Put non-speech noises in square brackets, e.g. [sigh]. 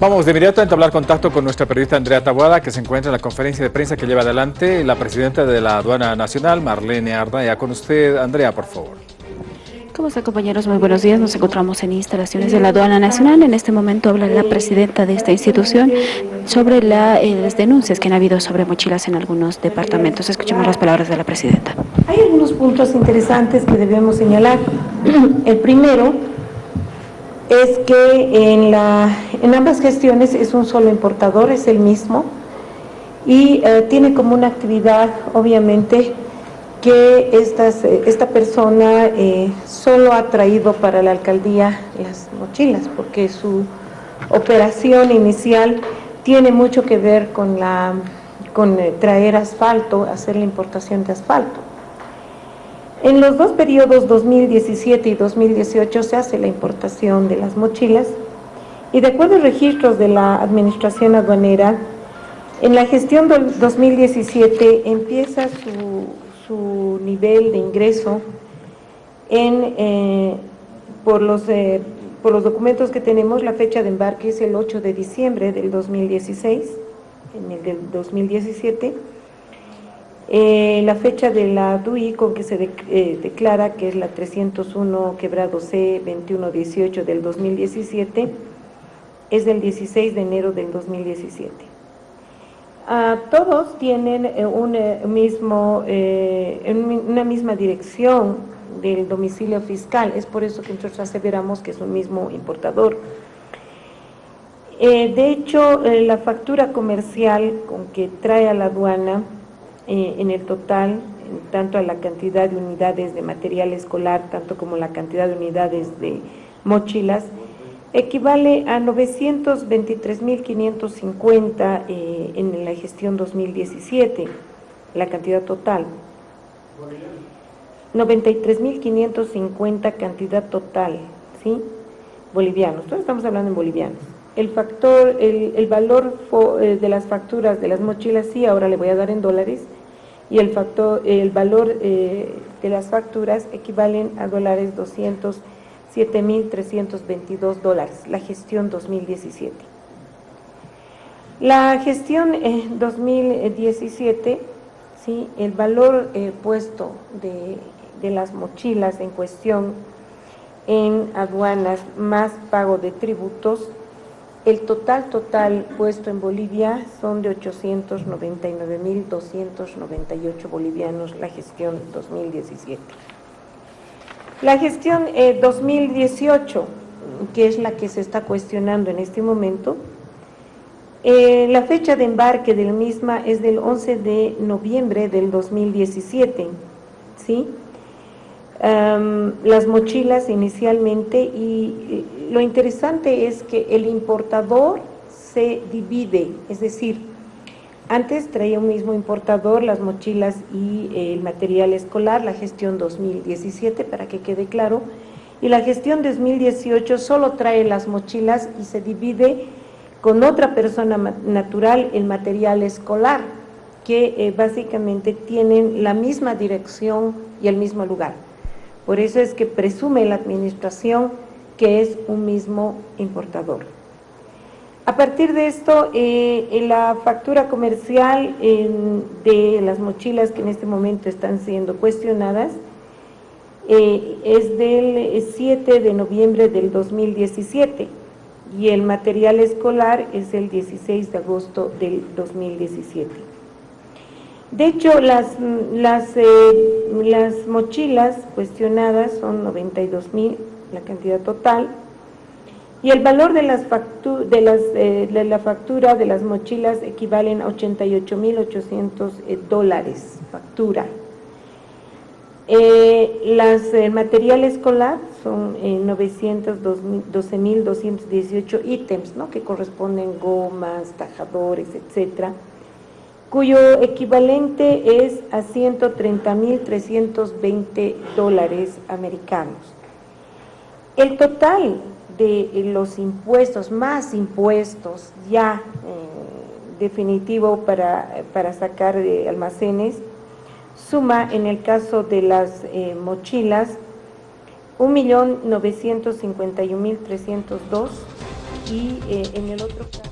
Vamos de inmediato a entablar contacto con nuestra periodista Andrea Tabuada, que se encuentra en la conferencia de prensa que lleva adelante la presidenta de la Aduana Nacional, Marlene Ardaya. Con usted, Andrea, por favor. ¿Cómo está, compañeros? Muy buenos días. Nos encontramos en instalaciones de la Aduana Nacional. En este momento habla la presidenta de esta institución sobre la, eh, las denuncias que han habido sobre mochilas en algunos departamentos. Escuchemos las palabras de la presidenta. Hay algunos puntos interesantes que debemos señalar. [clears throat] El primero es que en, la, en ambas gestiones es un solo importador, es el mismo, y eh, tiene como una actividad, obviamente, que estas, eh, esta persona eh, solo ha traído para la alcaldía las mochilas, porque su operación inicial tiene mucho que ver con, la, con traer asfalto, hacer la importación de asfalto. En los dos periodos 2017 y 2018 se hace la importación de las mochilas y de acuerdo a registros de la Administración Aduanera, en la gestión del 2017 empieza su, nivel de ingreso en, eh, por, los, eh, por los documentos que tenemos, la fecha de embarque es el 8 de diciembre del 2016, en el del 2017, eh, la fecha de la DUI con que se eh, declara, que es la 301 quebrado C 2118 del 2017, es del 16 de enero del 2017. Ah, todos tienen eh, un, mismo, una misma dirección del domicilio fiscal, es por eso que nosotros aseveramos que es un mismo importador. de hecho, la factura comercial con que trae a la aduana eh, en el total, tanto a la cantidad de unidades de material escolar, tanto como la cantidad de unidades de mochilas, equivale a 923.550 eh, en la gestión 2017, la cantidad total. 93.550 cantidad total, ¿sí? Bolivianos, todos estamos hablando en bolivianos. El factor, el, el valor eh, de las facturas de las mochilas, sí, ahora le voy a dar en dólares, y el, factor, el valor eh, de las facturas equivalen a dólares 207.322 dólares, la gestión 2017. La gestión 2017, eh, ¿sí? el valor eh, puesto de, de las mochilas en cuestión en aduanas más pago de tributos el total total puesto en Bolivia son de 899.298 bolivianos la gestión 2017. La gestión 2018, eh, que es la que se está cuestionando en este momento, eh, la fecha de embarque del misma es del 11 de noviembre del 2017, ¿sí? Las mochilas inicialmente y lo interesante es que el importador se divide, es decir, antes traía un mismo importador las mochilas y el material escolar, la gestión 2017, para que quede claro, y la gestión 2018 solo trae las mochilas y se divide con otra persona natural el material escolar, que eh, básicamente tienen la misma dirección y el mismo lugar. Por eso es que presume la administración que es un mismo importador. A partir de esto, eh, la factura comercial de las mochilas que en este momento están siendo cuestionadas eh, es del 7 de noviembre del 2017 y el material escolar es el 16 de agosto del 2017. De hecho, las, las, eh, las mochilas cuestionadas son 92 mil la cantidad total, y el valor de, las de, las, eh, de la factura de las mochilas equivalen a 88.800 eh, dólares, factura. Eh, las material escolar son 912.218 ítems, ¿no? que corresponden gomas, tajadores, etcétera, cuyo equivalente es a 130.320 dólares americanos. El total de los impuestos, más impuestos ya eh, definitivo para, sacar de almacenes, suma en el caso de las eh, mochilas 1.951.302 y eh, en el otro caso...